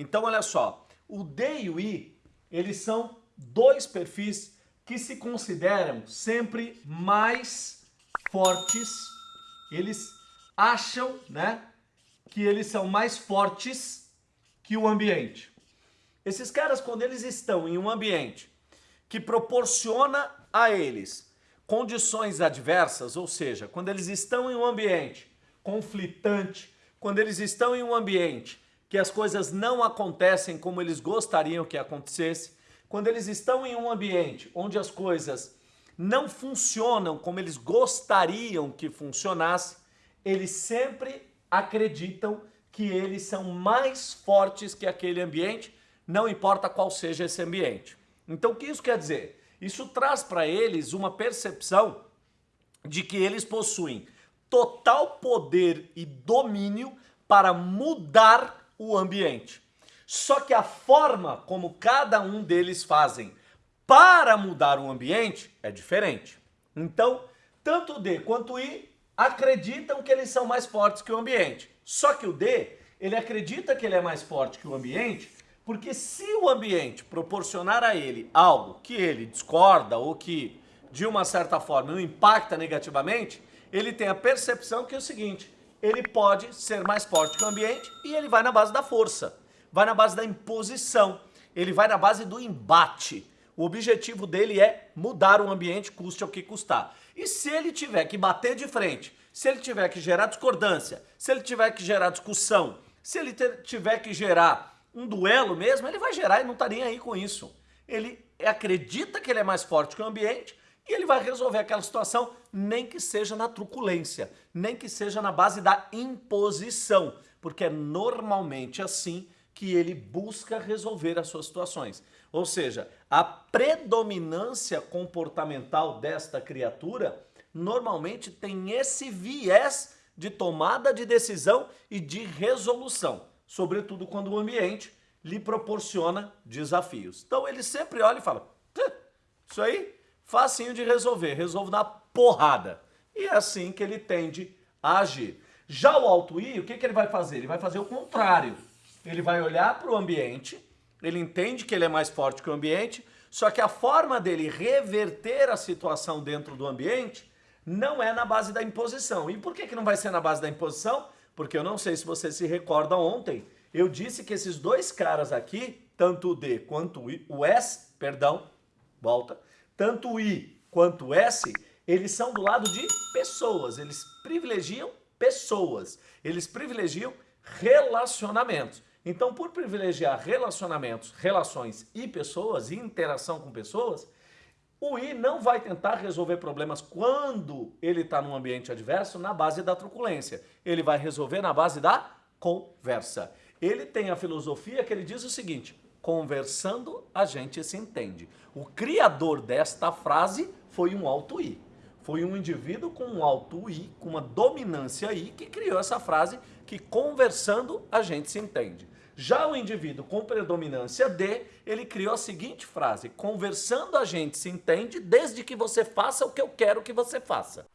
Então, olha só, o D e o I, eles são dois perfis que se consideram sempre mais fortes, eles acham, né, que eles são mais fortes que o ambiente. Esses caras, quando eles estão em um ambiente que proporciona a eles condições adversas, ou seja, quando eles estão em um ambiente conflitante, quando eles estão em um ambiente que as coisas não acontecem como eles gostariam que acontecesse, quando eles estão em um ambiente onde as coisas não funcionam como eles gostariam que funcionasse, eles sempre acreditam que eles são mais fortes que aquele ambiente, não importa qual seja esse ambiente. Então o que isso quer dizer? Isso traz para eles uma percepção de que eles possuem total poder e domínio para mudar o ambiente. Só que a forma como cada um deles fazem para mudar o ambiente é diferente. Então, tanto o D quanto o I acreditam que eles são mais fortes que o ambiente. Só que o D, ele acredita que ele é mais forte que o ambiente, porque se o ambiente proporcionar a ele algo que ele discorda ou que, de uma certa forma, o impacta negativamente, ele tem a percepção que é o seguinte, ele pode ser mais forte que o ambiente e ele vai na base da força vai na base da imposição, ele vai na base do embate. O objetivo dele é mudar o ambiente, custe o que custar. E se ele tiver que bater de frente, se ele tiver que gerar discordância, se ele tiver que gerar discussão, se ele tiver que gerar um duelo mesmo, ele vai gerar e não está nem aí com isso. Ele acredita que ele é mais forte que o ambiente e ele vai resolver aquela situação, nem que seja na truculência, nem que seja na base da imposição, porque é normalmente assim que ele busca resolver as suas situações. Ou seja, a predominância comportamental desta criatura normalmente tem esse viés de tomada de decisão e de resolução, sobretudo quando o ambiente lhe proporciona desafios. Então ele sempre olha e fala, isso aí, facinho de resolver, resolvo na porrada. E é assim que ele tende a agir. Já o alto I, o que, que ele vai fazer? Ele vai fazer o contrário ele vai olhar para o ambiente, ele entende que ele é mais forte que o ambiente, só que a forma dele reverter a situação dentro do ambiente não é na base da imposição. E por que, que não vai ser na base da imposição? Porque eu não sei se você se recorda ontem, eu disse que esses dois caras aqui, tanto o D quanto o S, perdão, volta, tanto o I quanto o S, eles são do lado de pessoas, eles privilegiam pessoas, eles privilegiam relacionamentos. Então, por privilegiar relacionamentos, relações e pessoas, e interação com pessoas, o I não vai tentar resolver problemas quando ele está num ambiente adverso na base da truculência. Ele vai resolver na base da conversa. Ele tem a filosofia que ele diz o seguinte, conversando a gente se entende. O criador desta frase foi um alto I. Foi um indivíduo com um alto I, com uma dominância I, que criou essa frase que conversando a gente se entende. Já o indivíduo com predominância D, ele criou a seguinte frase, conversando a gente se entende desde que você faça o que eu quero que você faça.